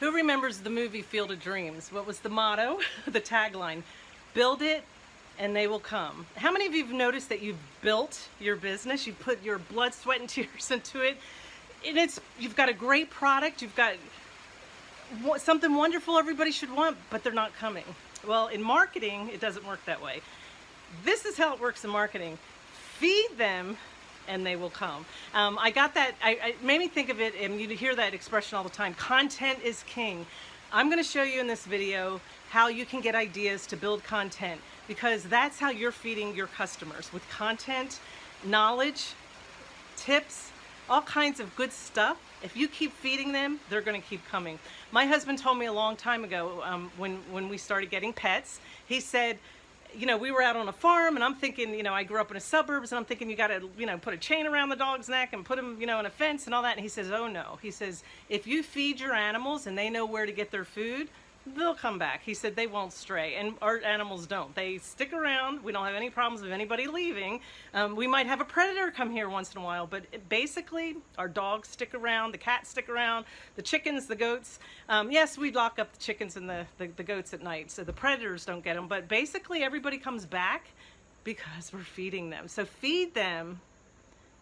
Who remembers the movie Field of Dreams? What was the motto, the tagline? Build it and they will come. How many of you have noticed that you've built your business? You put your blood, sweat, and tears into it. And it's you've got a great product, you've got something wonderful everybody should want, but they're not coming. Well, in marketing, it doesn't work that way. This is how it works in marketing. Feed them and they will come. Um, I got that, I, made me think of it, and you hear that expression all the time, content is king. I'm gonna show you in this video how you can get ideas to build content because that's how you're feeding your customers with content, knowledge, tips, all kinds of good stuff. If you keep feeding them, they're gonna keep coming. My husband told me a long time ago um, when, when we started getting pets, he said, you know, we were out on a farm and I'm thinking, you know, I grew up in the suburbs and I'm thinking you got to, you know, put a chain around the dog's neck and put him, you know, in a fence and all that. And he says, oh no. He says, if you feed your animals and they know where to get their food, they'll come back. He said they won't stray, and our animals don't. They stick around. We don't have any problems with anybody leaving. Um, we might have a predator come here once in a while, but basically our dogs stick around, the cats stick around, the chickens, the goats. Um, yes, we lock up the chickens and the, the, the goats at night, so the predators don't get them, but basically everybody comes back because we're feeding them. So feed them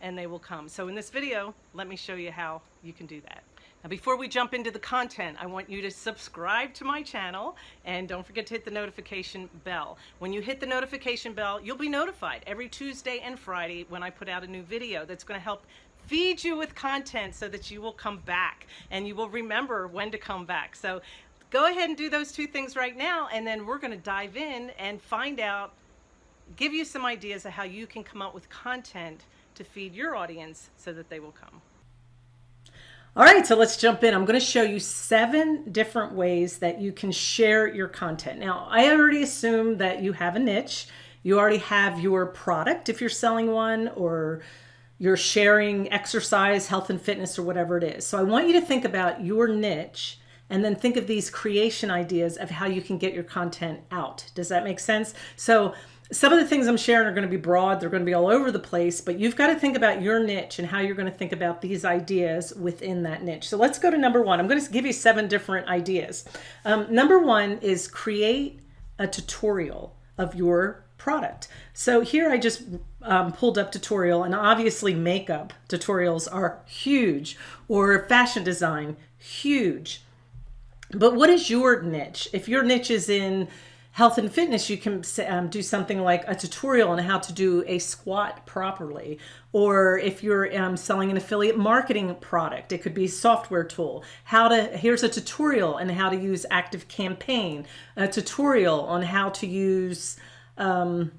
and they will come. So in this video, let me show you how you can do that. Now before we jump into the content, I want you to subscribe to my channel and don't forget to hit the notification bell. When you hit the notification bell, you'll be notified every Tuesday and Friday when I put out a new video that's going to help feed you with content so that you will come back and you will remember when to come back. So go ahead and do those two things right now and then we're going to dive in and find out, give you some ideas of how you can come up with content to feed your audience so that they will come. All right, so let's jump in. I'm going to show you seven different ways that you can share your content. Now, I already assume that you have a niche. You already have your product if you're selling one or you're sharing exercise, health and fitness or whatever it is. So I want you to think about your niche and then think of these creation ideas of how you can get your content out. Does that make sense? So some of the things I'm sharing are going to be broad. They're going to be all over the place, but you've got to think about your niche and how you're going to think about these ideas within that niche. So let's go to number one. I'm going to give you seven different ideas. Um, number one is create a tutorial of your product. So here I just um, pulled up tutorial and obviously makeup tutorials are huge or fashion design, huge. But what is your niche? If your niche is in health and fitness, you can um, do something like a tutorial on how to do a squat properly. Or if you're um, selling an affiliate marketing product, it could be software tool. How to, here's a tutorial on how to use Active Campaign, a tutorial on how to use um,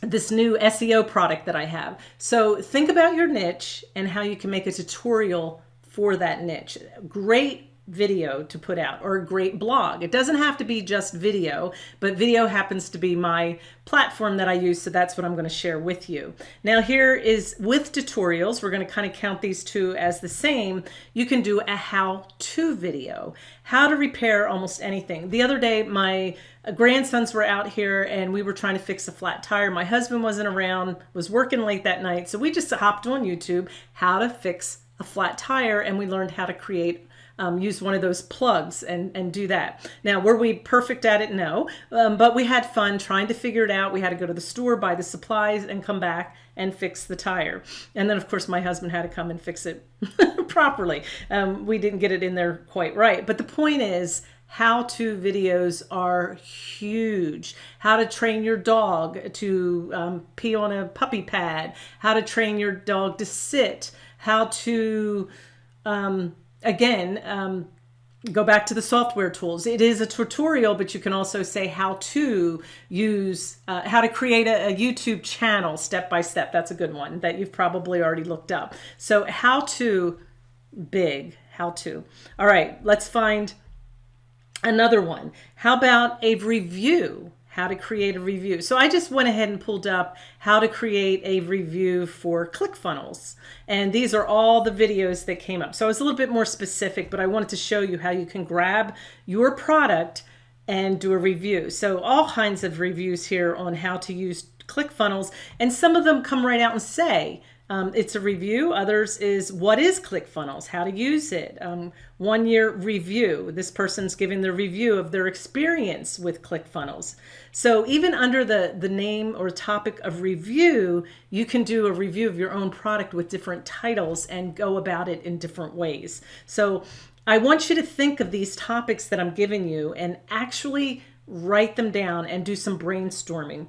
this new SEO product that I have. So think about your niche and how you can make a tutorial for that niche. Great video to put out or a great blog. It doesn't have to be just video, but video happens to be my platform that I use. So that's what I'm going to share with you. Now here is with tutorials, we're going to kind of count these two as the same. You can do a how-to video, how to repair almost anything. The other day, my grandsons were out here and we were trying to fix a flat tire. My husband wasn't around, was working late that night. So we just hopped on YouTube, how to fix a flat tire. And we learned how to create um, use one of those plugs and, and do that. Now, were we perfect at it? No, um, but we had fun trying to figure it out. We had to go to the store, buy the supplies and come back and fix the tire. And then of course my husband had to come and fix it properly. Um, we didn't get it in there quite right. But the point is, how-to videos are huge. How to train your dog to um, pee on a puppy pad, how to train your dog to sit, how to um, again, um, go back to the software tools. It is a tutorial, but you can also say how to use, uh, how to create a, a, YouTube channel step by step. That's a good one that you've probably already looked up. So how to, big, how to. All right, let's find another one. How about a review? How to create a review. So I just went ahead and pulled up how to create a review for ClickFunnels. And these are all the videos that came up. So I was a little bit more specific, but I wanted to show you how you can grab your product and do a review. So all kinds of reviews here on how to use ClickFunnels. And some of them come right out and say, um, it's a review. Others is what is ClickFunnels, how to use it. Um, one year review. This person's giving the review of their experience with ClickFunnels. So even under the, the name or topic of review, you can do a review of your own product with different titles and go about it in different ways. So I want you to think of these topics that I'm giving you and actually write them down and do some brainstorming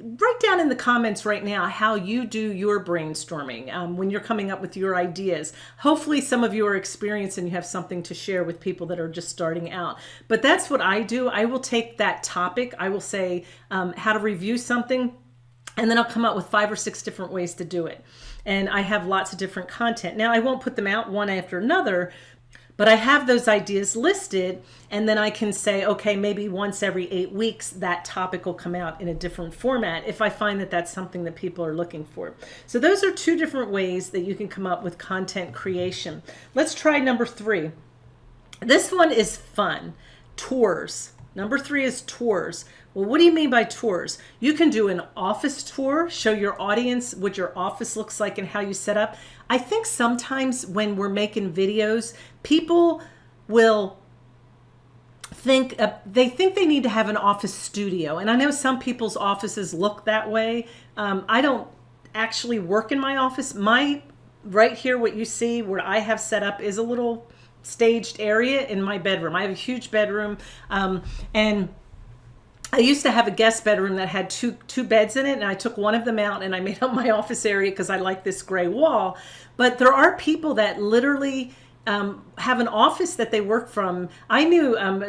write down in the comments right now how you do your brainstorming um, when you're coming up with your ideas. Hopefully some of you are experienced and you have something to share with people that are just starting out. But that's what I do. I will take that topic. I will say um, how to review something and then I'll come up with five or six different ways to do it. And I have lots of different content. Now I won't put them out one after another, but I have those ideas listed and then I can say, okay, maybe once every eight weeks, that topic will come out in a different format if I find that that's something that people are looking for. So those are two different ways that you can come up with content creation. Let's try number three. This one is fun, tours. Number three is tours. Well, what do you mean by tours? You can do an office tour, show your audience what your office looks like and how you set up. I think sometimes when we're making videos, people will think uh, they think they need to have an office studio. And I know some people's offices look that way. Um, I don't actually work in my office. My right here, what you see where I have set up is a little staged area in my bedroom. I have a huge bedroom um, and I used to have a guest bedroom that had two two beds in it and I took one of them out and I made up my office area because I like this gray wall. But there are people that literally um, have an office that they work from. I knew um,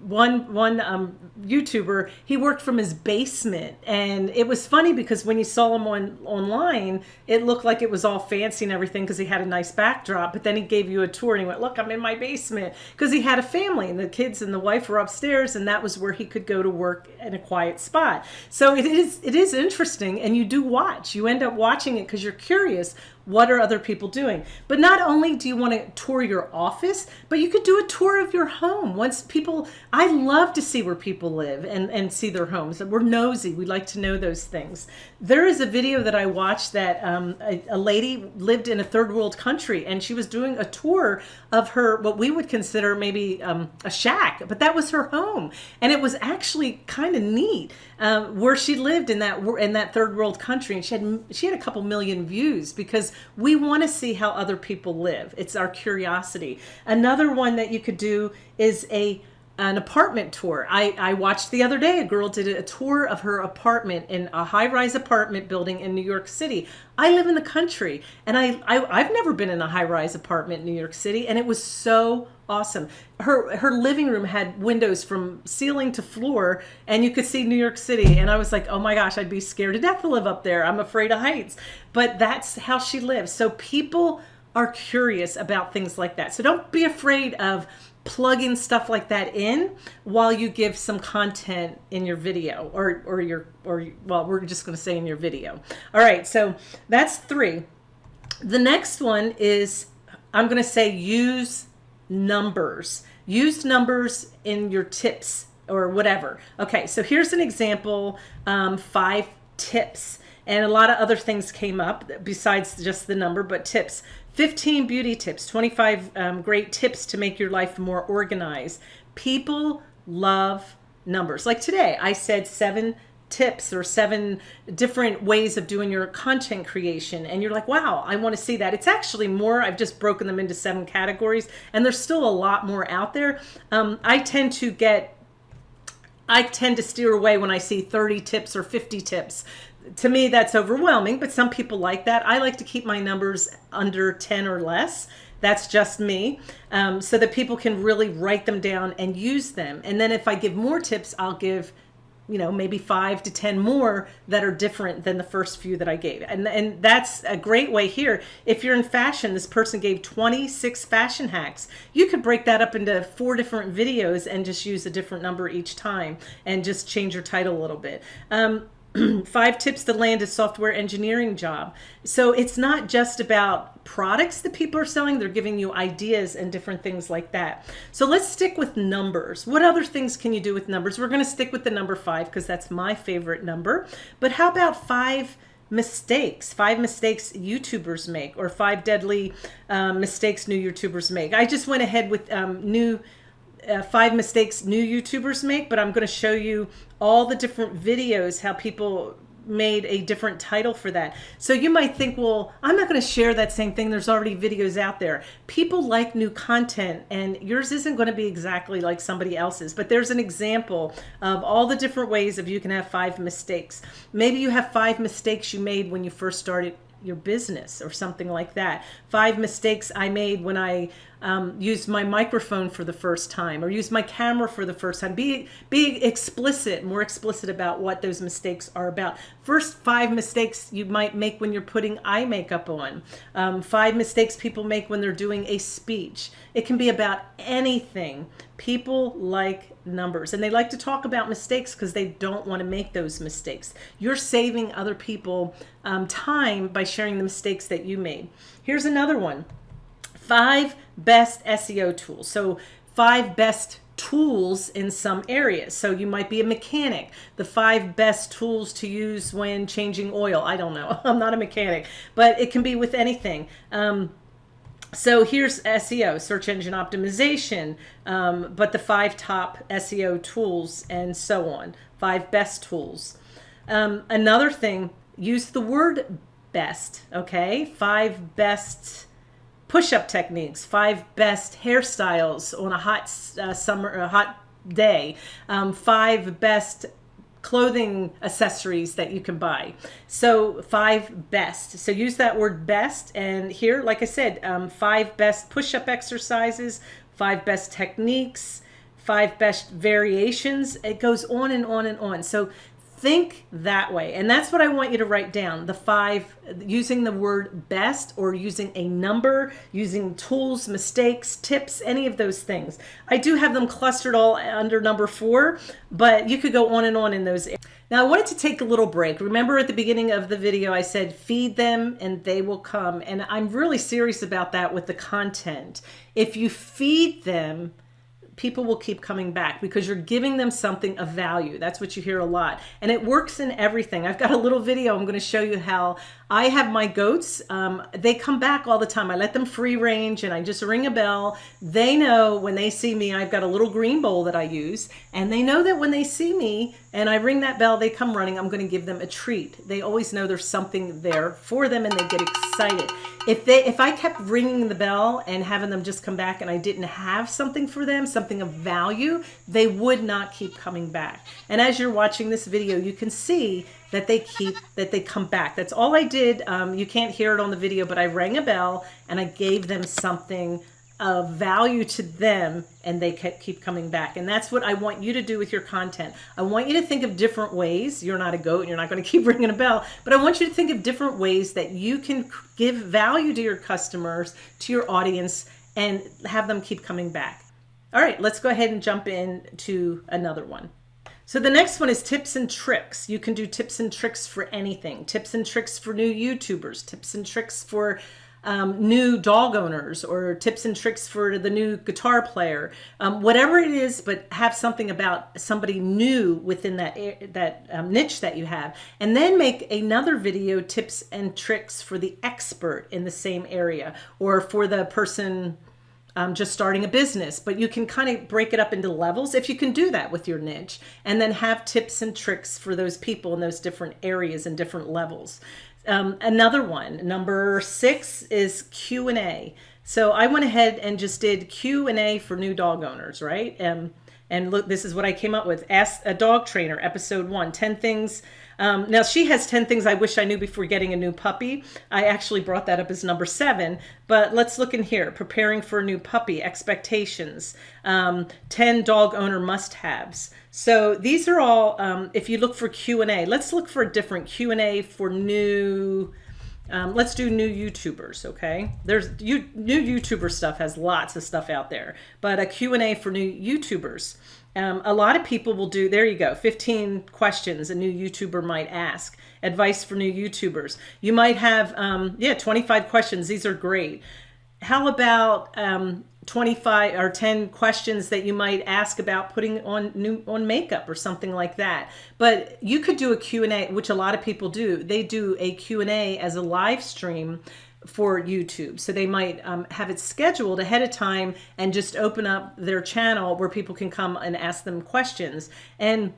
one one um, YouTuber, he worked from his basement, and it was funny because when you saw him on online, it looked like it was all fancy and everything because he had a nice backdrop. But then he gave you a tour and he went, "Look, I'm in my basement," because he had a family and the kids and the wife were upstairs, and that was where he could go to work in a quiet spot. So it is it is interesting, and you do watch. You end up watching it because you're curious what are other people doing? But not only do you want to tour your office, but you could do a tour of your home. Once people, I love to see where people live and, and see their homes. We're nosy. We like to know those things. There is a video that I watched that um, a, a lady lived in a third world country and she was doing a tour of her, what we would consider maybe um, a shack, but that was her home. And it was actually kind of neat um, where she lived in that, in that third world country. And she had, she had a couple million views because we want to see how other people live. It's our curiosity. Another one that you could do is a an apartment tour. I, I watched the other day, a girl did a tour of her apartment in a high-rise apartment building in New York City. I live in the country and I, I, have never been in a high-rise apartment in New York City and it was so awesome. Her, her living room had windows from ceiling to floor and you could see New York City. And I was like, oh my gosh, I'd be scared to death to live up there. I'm afraid of heights, but that's how she lives. So people are curious about things like that. So don't be afraid of plugging stuff like that in while you give some content in your video or, or your, or well, we're just going to say in your video. All right. So that's three. The next one is I'm going to say use numbers. Use numbers in your tips or whatever. Okay. So here's an example. Um, five tips and a lot of other things came up besides just the number, but tips. 15 beauty tips, 25 um, great tips to make your life more organized. People love numbers. Like today, I said seven tips or seven different ways of doing your content creation and you're like wow I want to see that it's actually more I've just broken them into seven categories and there's still a lot more out there um, I tend to get I tend to steer away when I see 30 tips or 50 tips to me, that's overwhelming, but some people like that. I like to keep my numbers under 10 or less. That's just me. Um, so that people can really write them down and use them. And then if I give more tips, I'll give you know, maybe five to 10 more that are different than the first few that I gave. And, and that's a great way here. If you're in fashion, this person gave 26 fashion hacks. You could break that up into four different videos and just use a different number each time and just change your title a little bit. Um, five tips to land a software engineering job. So it's not just about products that people are selling, they're giving you ideas and different things like that. So let's stick with numbers. What other things can you do with numbers? We're gonna stick with the number five because that's my favorite number. But how about five mistakes, five mistakes YouTubers make, or five deadly um, mistakes new YouTubers make. I just went ahead with um, new uh, five mistakes new YouTubers make, but I'm going to show you all the different videos, how people made a different title for that. So you might think, well, I'm not going to share that same thing. There's already videos out there. People like new content and yours isn't going to be exactly like somebody else's, but there's an example of all the different ways of you can have five mistakes. Maybe you have five mistakes you made when you first started your business or something like that. Five mistakes I made when I um, used my microphone for the first time or use my camera for the first time. Be, be explicit, more explicit about what those mistakes are about. First five mistakes you might make when you're putting eye makeup on. Um, five mistakes people make when they're doing a speech. It can be about anything. People like numbers and they like to talk about mistakes because they don't want to make those mistakes. You're saving other people um, time by sharing the mistakes that you made. Here's another one five best SEO tools. So five best tools in some areas. So you might be a mechanic. The five best tools to use when changing oil. I don't know. I'm not a mechanic, but it can be with anything. Um, so here's SEO, search engine optimization, um, but the five top SEO tools and so on, five best tools. Um, another thing, use the word best, okay? Five best push-up techniques, five best hairstyles on a hot uh, summer, a hot day, um, five best clothing accessories that you can buy. So five best. So use that word best. And here, like I said, um, five best push-up exercises, five best techniques, five best variations. It goes on and on and on. So think that way. And that's what I want you to write down. The five, using the word best or using a number, using tools, mistakes, tips, any of those things. I do have them clustered all under number four, but you could go on and on in those. Now I wanted to take a little break. Remember at the beginning of the video, I said, feed them and they will come. And I'm really serious about that with the content. If you feed them, people will keep coming back because you're giving them something of value. That's what you hear a lot. And it works in everything. I've got a little video I'm going to show you how I have my goats. Um, they come back all the time. I let them free range and I just ring a bell. They know when they see me, I've got a little green bowl that I use. And they know that when they see me and I ring that bell, they come running. I'm going to give them a treat. They always know there's something there for them and they get excited. If they, if I kept ringing the bell and having them just come back and I didn't have something for them, something of value, they would not keep coming back. And as you're watching this video, you can see that they keep, that they come back. That's all I did. Um, you can't hear it on the video, but I rang a bell and I gave them something of value to them and they keep coming back. And that's what I want you to do with your content. I want you to think of different ways. You're not a goat and you're not going to keep ringing a bell, but I want you to think of different ways that you can give value to your customers, to your audience, and have them keep coming back. All right, let's go ahead and jump in to another one. So the next one is tips and tricks. You can do tips and tricks for anything. Tips and tricks for new YouTubers, tips and tricks for um, new dog owners or tips and tricks for the new guitar player, um, whatever it is, but have something about somebody new within that that um, niche that you have, and then make another video tips and tricks for the expert in the same area or for the person um, just starting a business, but you can kind of break it up into levels if you can do that with your niche. And then have tips and tricks for those people in those different areas and different levels. Um, another one, number six is Q&A. So I went ahead and just did Q&A for new dog owners, right? Um, and look, this is what I came up with. Ask a dog trainer, episode one, 10 things. Um, now she has 10 things I wish I knew before getting a new puppy. I actually brought that up as number seven, but let's look in here. Preparing for a new puppy, expectations, um, 10 dog owner must-haves. So these are all, um, if you look for Q&A, let's look for a different Q&A for new, um, let's do new YouTubers, okay? There's you, new YouTuber stuff has lots of stuff out there, but a Q&A for new YouTubers. Um, a lot of people will do, there you go, 15 questions a new YouTuber might ask. Advice for new YouTubers. You might have, um, yeah, 25 questions. These are great. How about um, 25 or 10 questions that you might ask about putting on new on makeup or something like that but you could do a q&a which a lot of people do they do a q&a as a live stream for YouTube. So they might um, have it scheduled ahead of time and just open up their channel where people can come and ask them questions. And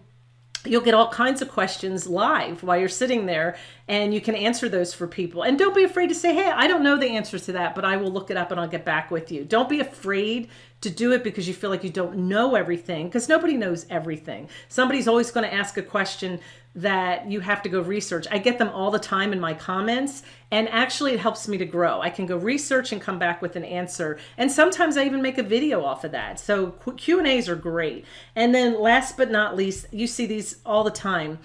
you'll get all kinds of questions live while you're sitting there and you can answer those for people. And don't be afraid to say hey i don't know the answers to that but i will look it up and i'll get back with you. Don't be afraid to do it because you feel like you don't know everything because nobody knows everything. Somebody's always going to ask a question that you have to go research. I get them all the time in my comments and actually it helps me to grow. I can go research and come back with an answer. And sometimes I even make a video off of that. So Q&As are great. And then last but not least, you see these all the time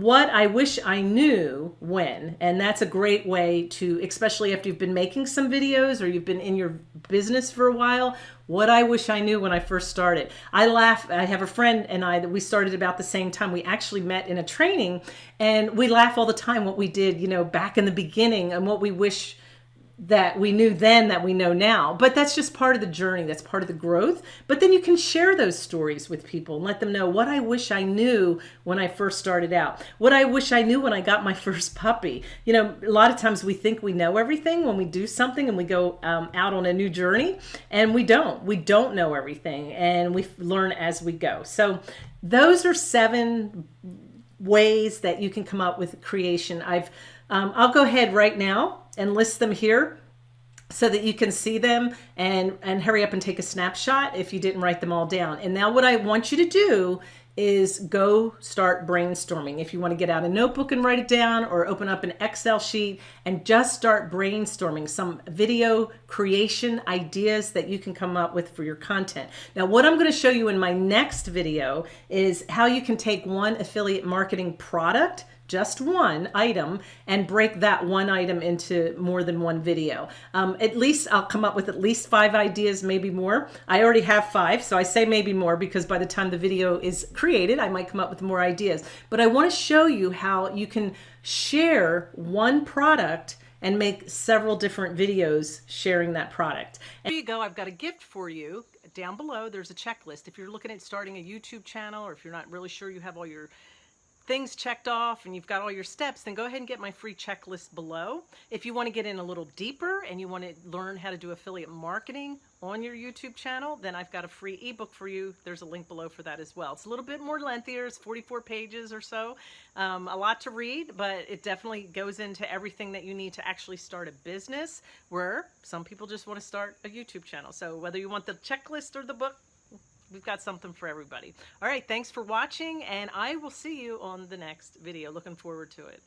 what I wish I knew when, and that's a great way to, especially after you've been making some videos or you've been in your business for a while, what I wish I knew when I first started. I laugh, I have a friend and I that we started about the same time. We actually met in a training and we laugh all the time what we did, you know, back in the beginning and what we wish that we knew then that we know now. But that's just part of the journey. That's part of the growth. But then you can share those stories with people and let them know what I wish I knew when I first started out. What I wish I knew when I got my first puppy. You know, a lot of times we think we know everything when we do something and we go um, out on a new journey and we don't. We don't know everything and we learn as we go. So those are seven ways that you can come up with creation. I've um, I'll go ahead right now and list them here so that you can see them and, and hurry up and take a snapshot if you didn't write them all down. And now what I want you to do is go start brainstorming. If you want to get out a notebook and write it down or open up an Excel sheet and just start brainstorming some video creation ideas that you can come up with for your content. Now, what I'm going to show you in my next video is how you can take one affiliate marketing product just one item and break that one item into more than one video. Um, at least I'll come up with at least five ideas, maybe more. I already have five, so I say maybe more because by the time the video is created, I might come up with more ideas. But I wanna show you how you can share one product and make several different videos sharing that product. And you go, I've got a gift for you. Down below, there's a checklist. If you're looking at starting a YouTube channel or if you're not really sure you have all your things checked off and you've got all your steps, then go ahead and get my free checklist below. If you want to get in a little deeper and you want to learn how to do affiliate marketing on your YouTube channel, then I've got a free ebook for you. There's a link below for that as well. It's a little bit more lengthier. It's 44 pages or so. Um, a lot to read, but it definitely goes into everything that you need to actually start a business where some people just want to start a YouTube channel. So whether you want the checklist or the book, we've got something for everybody. All right, thanks for watching, and I will see you on the next video. Looking forward to it.